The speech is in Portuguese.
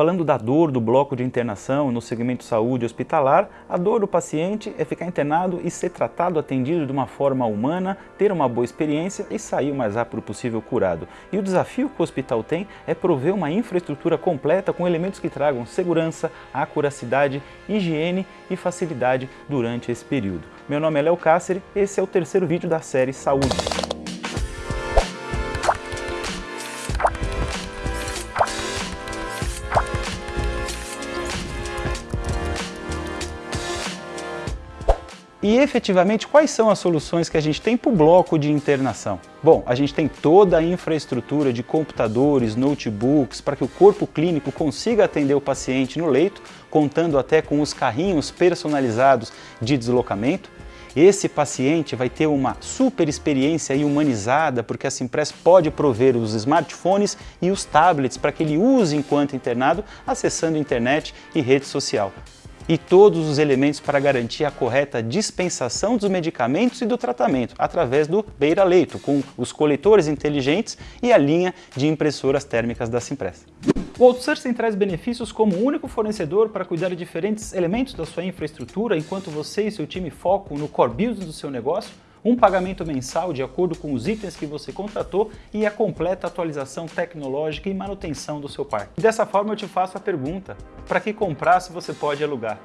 Falando da dor do bloco de internação no segmento saúde hospitalar, a dor do paciente é ficar internado e ser tratado, atendido de uma forma humana, ter uma boa experiência e sair o mais rápido possível curado. E o desafio que o hospital tem é prover uma infraestrutura completa com elementos que tragam segurança, acuracidade, higiene e facilidade durante esse período. Meu nome é Léo Cáceres, esse é o terceiro vídeo da série Saúde. E efetivamente, quais são as soluções que a gente tem para o bloco de internação? Bom, a gente tem toda a infraestrutura de computadores, notebooks, para que o corpo clínico consiga atender o paciente no leito, contando até com os carrinhos personalizados de deslocamento. Esse paciente vai ter uma super experiência humanizada, porque a Simpress pode prover os smartphones e os tablets para que ele use enquanto internado, acessando internet e rede social e todos os elementos para garantir a correta dispensação dos medicamentos e do tratamento, através do beira-leito, com os coletores inteligentes e a linha de impressoras térmicas da Simpress. O outsourcing traz benefícios como único fornecedor para cuidar de diferentes elementos da sua infraestrutura, enquanto você e seu time focam no core business do seu negócio, um pagamento mensal de acordo com os itens que você contratou e a completa atualização tecnológica e manutenção do seu parque. Dessa forma eu te faço a pergunta, para que comprar se você pode alugar?